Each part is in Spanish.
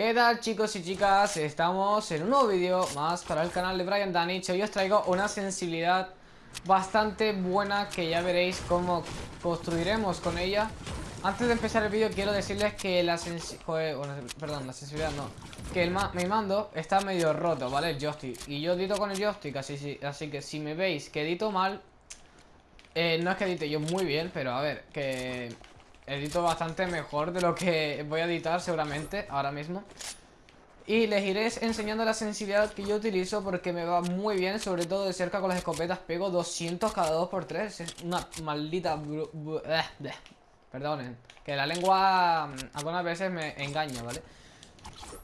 ¿Qué tal chicos y chicas? Estamos en un nuevo vídeo más para el canal de Brian Danich Hoy os traigo una sensibilidad bastante buena que ya veréis cómo construiremos con ella Antes de empezar el vídeo quiero decirles que la sensibilidad... perdón, la sensibilidad no Que el mi mando está medio roto, ¿vale? El joystick Y yo edito con el joystick, así, así que si me veis que edito mal eh, No es que edite yo muy bien, pero a ver, que edito bastante mejor de lo que voy a editar seguramente ahora mismo. Y les iré enseñando la sensibilidad que yo utilizo porque me va muy bien, sobre todo de cerca con las escopetas. Pego 200 cada 2x3, es una maldita... Eh, perdonen, que la lengua mm, algunas veces me engaña, ¿vale?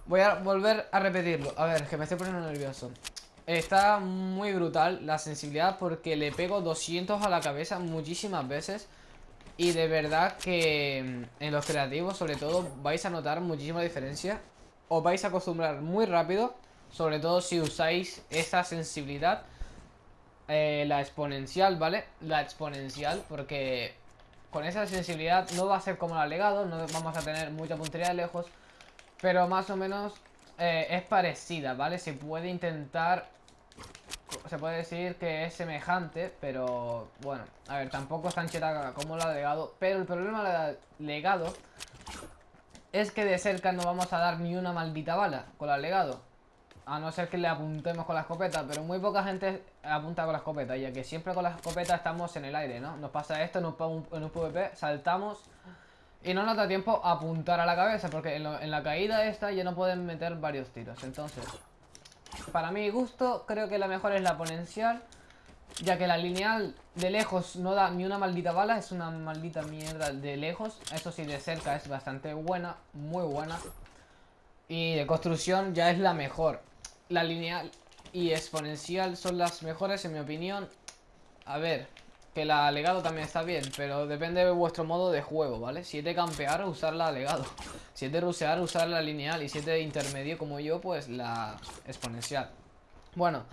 Voy a volver a repetirlo, a ver, que me estoy poniendo nervioso. Está muy brutal la sensibilidad porque le pego 200 a la cabeza muchísimas veces y de verdad que mm, en los creativos sobre todo vais a notar muchísima diferencia Os vais a acostumbrar muy rápido Sobre todo si usáis esa sensibilidad eh, La exponencial, ¿vale? La exponencial porque con esa sensibilidad no va a ser como la legado No vamos a tener mucha puntería de lejos Pero más o menos eh, es parecida, ¿vale? Se puede intentar se puede decir que es semejante, pero bueno, a ver, tampoco es tan cheta como la legado, pero el problema de legado es que de cerca no vamos a dar ni una maldita bala con la legado. A no ser que le apuntemos con la escopeta, pero muy poca gente apunta con la escopeta, ya que siempre con la escopeta estamos en el aire, ¿no? Nos pasa esto en un, un PvP, saltamos y no nos da tiempo a apuntar a la cabeza, porque en, en la caída esta ya no pueden meter varios tiros, entonces para mi gusto, creo que la mejor es la exponencial. Ya que la lineal de lejos no da ni una maldita bala, es una maldita mierda de lejos. Eso sí, de cerca es bastante buena, muy buena. Y de construcción ya es la mejor. La lineal y exponencial son las mejores en mi opinión. A ver, que la legado también está bien, pero depende de vuestro modo de juego, ¿vale? Si es de campear, usar la legado. Si es de rusear, usar la lineal. Y si es de intermedio como yo, pues la exponencial. Bueno,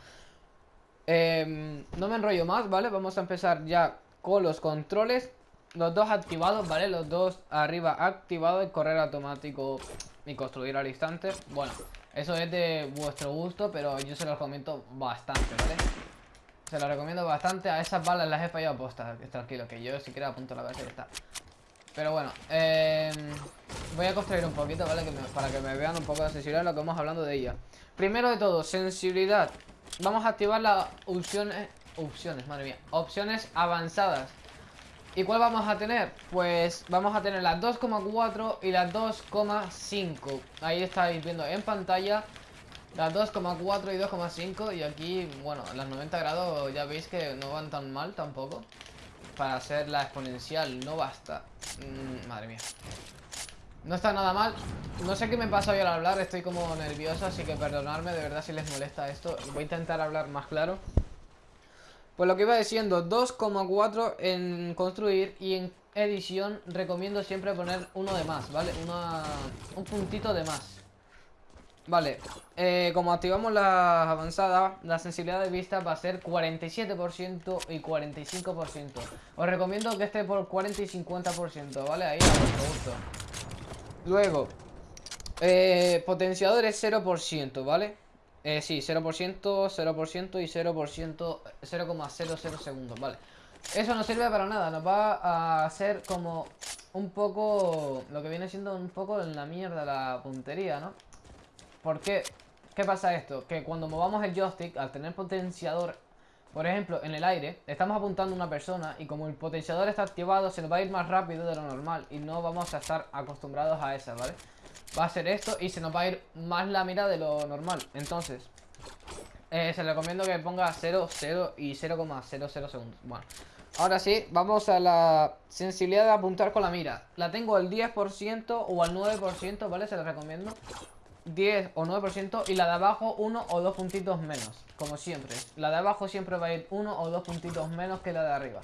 em, no me enrollo más, ¿vale? Vamos a empezar ya con los controles. Los dos activados, ¿vale? Los dos arriba activados, el correr automático y construir al instante. Bueno, eso es de vuestro gusto, pero yo se los comento bastante, ¿vale? Se lo recomiendo bastante. A esas balas las he fallado postas. Tranquilo, que yo si quiero apunto la cabeza y está. Pero bueno, eh, voy a construir un poquito, ¿vale? para que me vean un poco de sensibilidad lo que vamos hablando de ella. Primero de todo, sensibilidad. Vamos a activar las opciones... Opciones, madre mía. Opciones avanzadas. ¿Y cuál vamos a tener? Pues vamos a tener las 2,4 y las 2,5 Ahí estáis viendo en pantalla las 2,4 y 2,5 y aquí, bueno, las 90 grados ya veis que no van tan mal tampoco. Para hacer la exponencial no basta. Mm, madre mía. No está nada mal. No sé qué me pasa hoy al hablar, estoy como nervioso, así que perdonadme de verdad si les molesta esto. Voy a intentar hablar más claro. Pues lo que iba diciendo, 2,4 en construir y en edición recomiendo siempre poner uno de más, ¿vale? Una, un puntito de más. Vale, eh, como activamos la avanzada, la sensibilidad de vista va a ser 47% y 45%. Os recomiendo que esté por 40 y 50%, ¿vale? Ahí a vuestro gusto. Luego, eh, potenciadores 0%, ¿vale? Eh, sí, 0%, 0% y 0%, 0,00 segundos, ¿vale? Eso no sirve para nada, nos va a hacer como un poco, lo que viene siendo un poco en la mierda la puntería, ¿no? ¿Por qué? ¿Qué pasa esto? Que cuando movamos el joystick, al tener potenciador, por ejemplo, en el aire, estamos apuntando a una persona y como el potenciador está activado, se nos va a ir más rápido de lo normal y no vamos a estar acostumbrados a eso, ¿vale? Va a ser esto y se nos va a ir más la mira de lo normal. Entonces, eh, se recomiendo que ponga 0, 0 y 0,00 segundos. Bueno, ahora sí, vamos a la sensibilidad de apuntar con la mira. La tengo al 10% o al 9%, ¿vale? Se la recomiendo. 10 o 9% y la de abajo 1 o 2 puntitos menos, como siempre. La de abajo siempre va a ir 1 o 2 puntitos menos que la de arriba.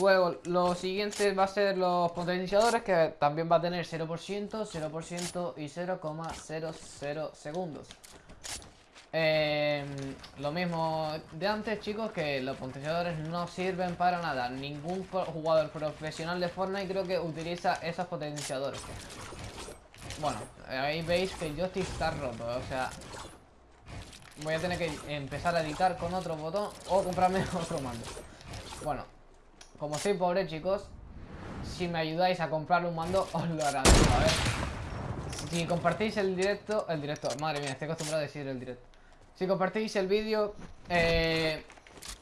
Luego, lo siguiente va a ser los potenciadores, que también va a tener 0%, 0% y 0,00 segundos. Eh, lo mismo de antes, chicos, que los potenciadores no sirven para nada. Ningún jugador profesional de Fortnite creo que utiliza esos potenciadores. Bueno, ahí veis que el joystick está roto, o sea... Voy a tener que empezar a editar con otro botón o comprarme otro mando. Bueno, como soy pobre, chicos, si me ayudáis a comprar un mando, os lo agradezco. A ver, si compartís el directo, el directo, madre mía, estoy acostumbrado a decir el directo. Si compartís el vídeo, eh,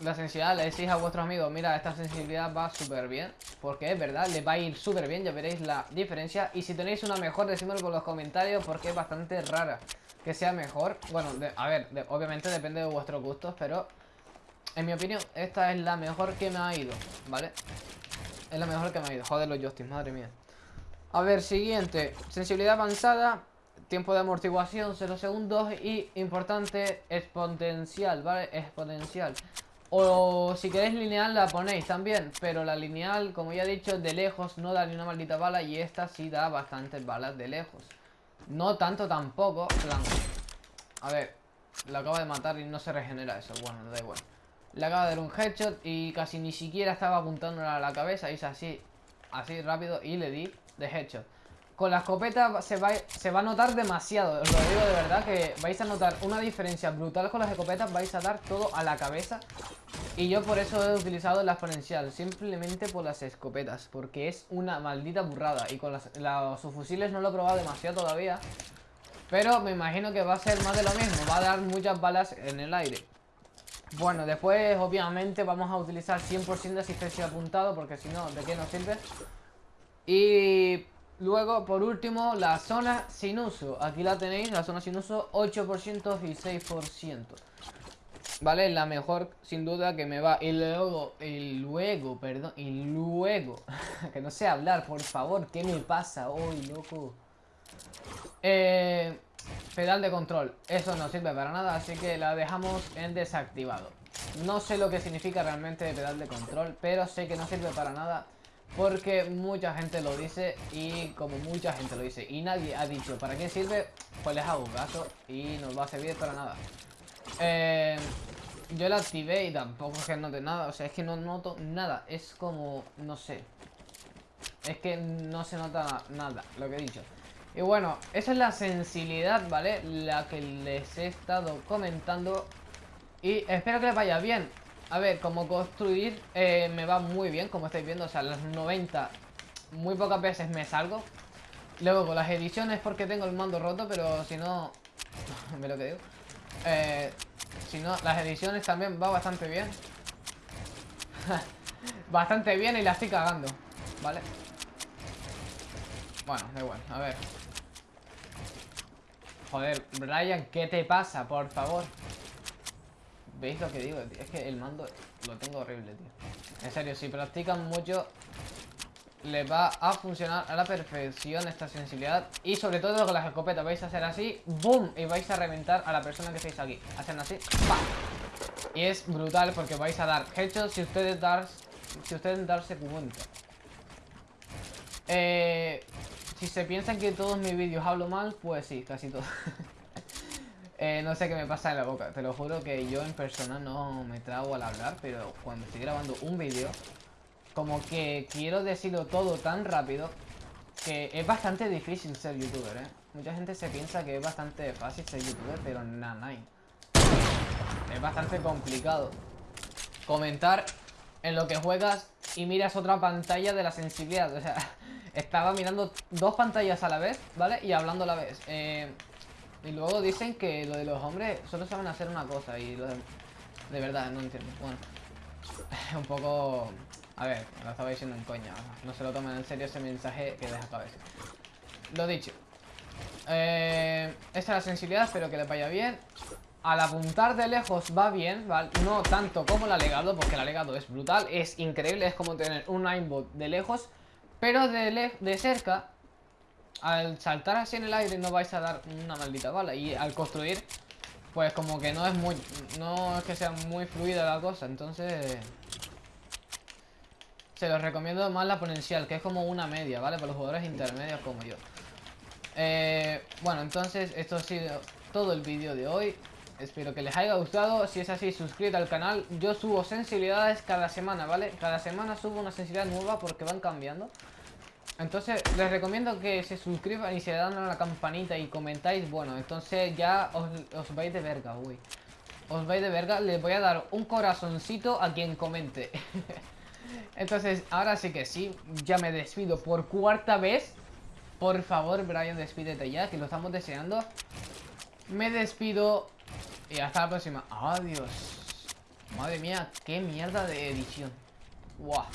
la sensibilidad, le decís a vuestros amigos, mira, esta sensibilidad va súper bien. Porque es verdad, le va a ir súper bien, ya veréis la diferencia. Y si tenéis una mejor, decídmelo por los comentarios porque es bastante rara que sea mejor. Bueno, a ver, obviamente depende de vuestros gustos, pero en mi opinión, esta es la mejor que me ha ido, ¿vale? Es la mejor que me ha ido. Joder, los joysticks, madre mía. A ver, siguiente. Sensibilidad avanzada. Tiempo de amortiguación, 0 segundos. Y, importante, exponencial, ¿vale? Exponencial. O si queréis lineal la ponéis también. Pero la lineal, como ya he dicho, de lejos no da ni una maldita bala. Y esta sí da bastantes balas de lejos. No tanto tampoco. Plan. A ver. La acaba de matar y no se regenera eso. Bueno, da igual. Le acaba de dar un headshot y casi ni siquiera estaba apuntándole a la cabeza. Hice así, así rápido y le di de headshot. Con la escopeta se va, se va a notar demasiado. Os lo digo de verdad que vais a notar una diferencia brutal con las escopetas. Vais a dar todo a la cabeza. Y yo por eso he utilizado la exponencial. Simplemente por las escopetas. Porque es una maldita burrada. Y con las, los fusiles no lo he probado demasiado todavía. Pero me imagino que va a ser más de lo mismo. Va a dar muchas balas en el aire. Bueno, después obviamente vamos a utilizar 100% de asistencia apuntado porque si no, ¿de qué nos sirve? Y luego, por último, la zona sin uso. Aquí la tenéis, la zona sin uso, 8% y 6%. ¿Vale? La mejor, sin duda, que me va. Y luego, y luego, perdón, y luego, que no sé hablar, por favor, ¿qué me pasa hoy, loco? Eh... Pedal de control, eso no sirve para nada, así que la dejamos en desactivado. No sé lo que significa realmente pedal de control, pero sé que no sirve para nada porque mucha gente lo dice y como mucha gente lo dice y nadie ha dicho para qué sirve, pues les hago caso y no va a servir para nada. Eh, yo la activé y tampoco es que note nada, o sea, es que no noto nada, es como, no sé. Es que no se nota nada, lo que he dicho. Y bueno, esa es la sensibilidad, ¿vale? La que les he estado comentando. Y espero que les vaya bien. A ver, como construir eh, me va muy bien, como estáis viendo. O sea, las 90 muy pocas veces me salgo. Luego con las ediciones porque tengo el mando roto, pero si no... Ve lo que digo. Eh, si no, las ediciones también va bastante bien. bastante bien y la estoy cagando, ¿vale? Bueno, da igual, a ver Joder, Brian, ¿qué te pasa? Por favor ¿Veis lo que digo? Es que el mando lo tengo horrible, tío En serio, si practican mucho Les va a funcionar a la perfección esta sensibilidad Y sobre todo con las escopetas Vais a hacer así, ¡boom! Y vais a reventar a la persona que estáis aquí Hacen así, ¡pam! Y es brutal porque vais a dar headshots si ustedes dar, si ustedes darse cuenta eh, si se piensan que todos mis vídeos hablo mal, pues sí, casi todos. Eh, no sé qué me pasa en la boca. Te lo juro que yo en persona no me trago al hablar, pero cuando estoy grabando un vídeo, como que quiero decirlo todo tan rápido que es bastante difícil ser youtuber, ¿eh? Mucha gente se piensa que es bastante fácil ser youtuber, pero nada, Es bastante complicado. Comentar en lo que juegas y miras otra pantalla de la sensibilidad. O sea, estaba mirando dos pantallas a la vez, ¿vale? Y hablando a la vez. Eh, y luego dicen que lo de los hombres solo saben hacer una cosa y lo de... De verdad, no entiendo. Bueno, un poco... A ver, lo estaba diciendo en coña. No se lo tomen en serio ese mensaje que deja cabeza. Lo dicho. Eh, esta es la sensibilidad, espero que le vaya bien. Al apuntar de lejos va bien, ¿vale? No tanto como el alegado, porque el alegado es brutal, es increíble, es como tener un aimbot de lejos. Pero de, de cerca, al saltar así en el aire no vais a dar una maldita bala. Y al construir, pues como que no es muy... No es que sea muy fluida la cosa, entonces... Se los recomiendo más la ponencial, que es como una media, ¿vale? Para los jugadores intermedios como yo. Eh, bueno, entonces esto ha sido todo el vídeo de hoy. Espero que les haya gustado. Si es así, suscríbete al canal. Yo subo sensibilidades cada semana, ¿vale? Cada semana subo una sensibilidad nueva porque van cambiando. Entonces, les recomiendo que se suscriban y se dan a la campanita y comentáis. Bueno, entonces ya os, vais de verga, uy. Os vais de verga. Les voy a dar un corazoncito a quien comente. entonces, ahora sí que sí. Ya me despido por cuarta vez. Por favor, Brian, despídete ya, que lo estamos deseando. Me despido y hasta la próxima. Adiós. Madre mía, qué mierda de edición. Guau.